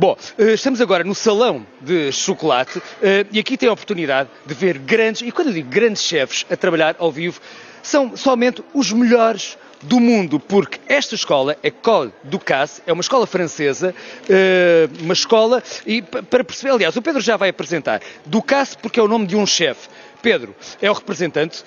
Bom, eh, estamos agora no salão de chocolate eh, e aqui tem a oportunidade de ver grandes, e quando eu digo grandes chefes a trabalhar ao vivo, são somente os melhores do mundo, porque esta escola, École Ducasse, é uma escola francesa, eh, uma escola, e para perceber, aliás, o Pedro já vai apresentar, Ducasse porque é o nome de um chefe. Pedro é o representante,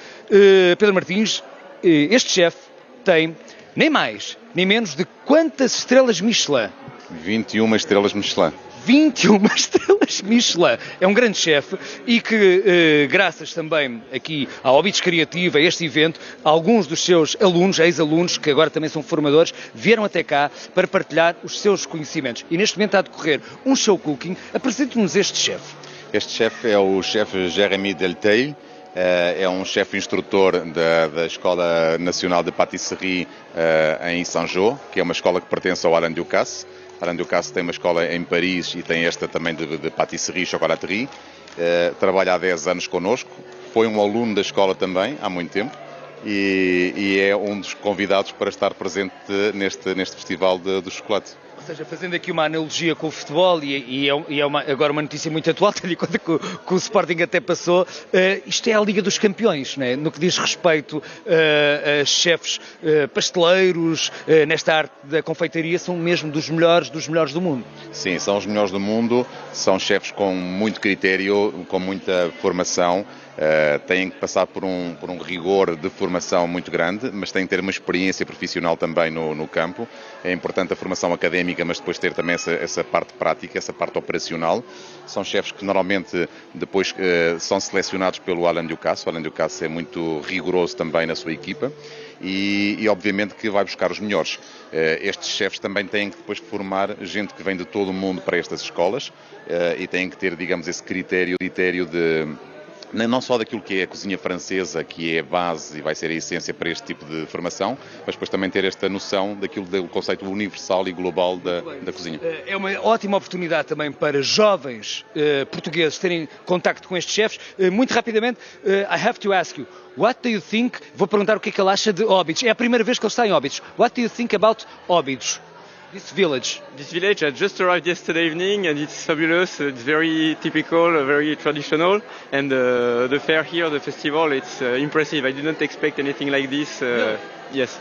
Pedro Martins, este chefe tem nem mais, nem menos de quantas estrelas Michelin? 21 estrelas Michelin. 21 estrelas Michelin. É um grande chefe e que, eh, graças também aqui à Obits Criativa, a este evento, alguns dos seus alunos, ex-alunos, que agora também são formadores, vieram até cá para partilhar os seus conhecimentos. E neste momento está a decorrer um show cooking. Apresente-nos este chefe. Este chefe é o chefe Jérémy Delteil eh, é um chefe instrutor da, da, Escola Nacional de Patisserie uh, em Saint-Jean, que é uma escola que pertence ao Alain Ducasse. Alain Ducasse tem uma escola em Paris e tem esta também de, de patisserie chocolaterie. Uh, trabalha há 10 anos connosco, foi um aluno da escola também, há muito tempo, e, e é um dos convidados para estar presente neste, neste festival de, do chocolate. Ou seja, fazendo aqui uma analogia com o futebol, e, e é, é uma, agora uma notícia muito atual, tendo em conta que, que o Sporting até passou, uh, isto é a Liga dos Campeões, né? no que diz respeito uh, a chefes uh, pasteleiros, nesta arte da confeitaria, são mesmo dos melhores, dos melhores do mundo. Sim, são os melhores do mundo, são chefes com muito critério, com muita formação, Uh, têm que passar por um, por um rigor de formação muito grande, mas têm que ter uma experiência profissional também no, no campo. É importante a formação académica, mas depois ter também essa, essa parte prática, essa parte operacional. São chefes que normalmente depois uh, são selecionados pelo Alain Ducasse. O Alain Ducasse é muito rigoroso também na sua equipa. E, e, obviamente que vai buscar os melhores. Uh, estes chefes também têm que depois formar gente que vem de todo o mundo para estas escolas e têm que ter, digamos, esse critério, critério de não só daquilo que é a cozinha francesa, que é a base e vai ser a essência para este tipo de formação, mas depois também ter esta noção daquilo do conceito universal e global da, da cozinha. Eh, é uma ótima oportunidade também para jovens uh, portugueses terem contacto com estes chefes. Uh, muito rapidamente, uh, I have to ask you, what do you think, vou perguntar o que é que ele acha de Óbidos. É a primeira vez que ele está em Óbidos. What do you think about Óbidos? This village. This village, I just arrived yesterday evening and it's fabulous. It's very typical, very traditional. And uh, the fair here, the festival, it's uh, impressive. I didn't expect anything like this. Uh, yes.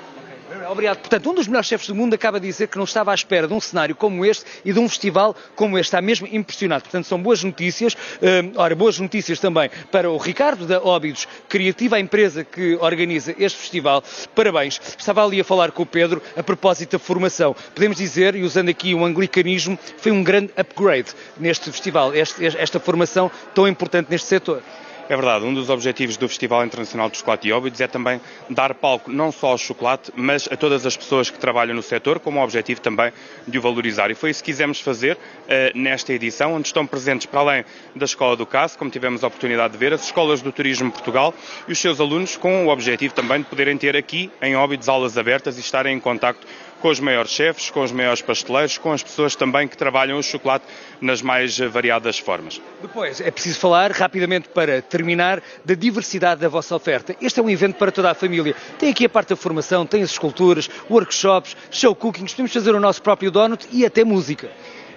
Obrigado. Portanto, um dos melhores chefes do mundo acaba de dizer que não estava à espera de um cenário como este e de um festival como este. Está mesmo impressionado. Portanto, são boas notícias. Uh, ora, boas notícias também para o Ricardo da Óbidos Criativa, a empresa que organiza este festival. Parabéns. Estava ali a falar com o Pedro a propósito da formação. Podemos dizer, e usando aqui o anglicanismo, foi um grande upgrade neste festival, este, esta formação tão importante neste setor. É verdade, um dos objetivos do Festival Internacional de Chocolate e Óbidos é também dar palco não só ao chocolate, mas a todas as pessoas que trabalham no setor, como o objetivo também de o valorizar. E foi isso que quisemos fazer uh, nesta edição, onde estão presentes, para além da Escola do CAS, como tivemos a oportunidade de ver, as escolas do Turismo Portugal e os seus alunos, com o objetivo também de poderem ter aqui em Óbidos aulas abertas e estarem em contacto com os maiores chefes, com os maiores pasteleiros, com as pessoas também que trabalham o chocolate nas mais variadas formas. Depois, é preciso falar rapidamente para terminar da diversidade da vossa oferta. Este é um evento para toda a família. Tem aqui a parte da formação, tem as esculturas, workshops, show cookings, podemos fazer o nosso próprio donut e até música.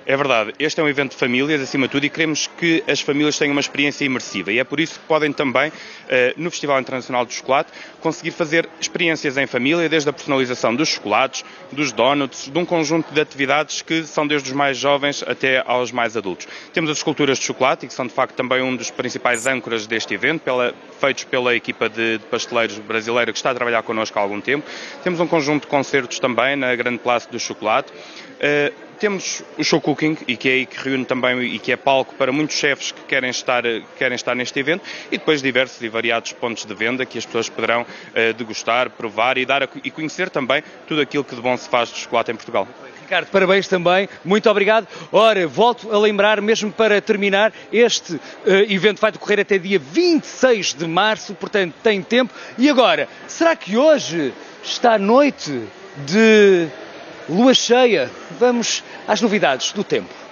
É verdade, este é um evento de famílias, acima de tudo, e queremos que as famílias tenham uma experiência imersiva. E é por isso que podem também, eh, no Festival Internacional do Chocolate, conseguir fazer experiências em família, desde a personalização dos chocolates, dos donuts, de um conjunto de atividades que são desde os mais jovens até aos mais adultos. Temos as esculturas de chocolate, que são de facto também um dos principais âncoras deste evento, pela, feitos pela equipa de, de pasteleiros brasileira que está a trabalhar connosco há algum tempo. Temos um conjunto de concertos também na Grande Place do Chocolate. Uh, temos o show cooking e que é aí que reúne também e que é palco para muitos chefes que querem estar, querem estar neste evento e depois diversos e variados pontos de venda que as pessoas poderão uh, degustar, provar e, dar a, e conhecer também tudo aquilo que de bom se faz de chocolate em Portugal. Ricardo, parabéns também, muito obrigado. Ora, volto a lembrar, mesmo para terminar, este uh, evento vai decorrer até dia 26 de março, portanto tem tempo. E agora, será que hoje está noite de lua cheia? Vamos às novidades do tempo.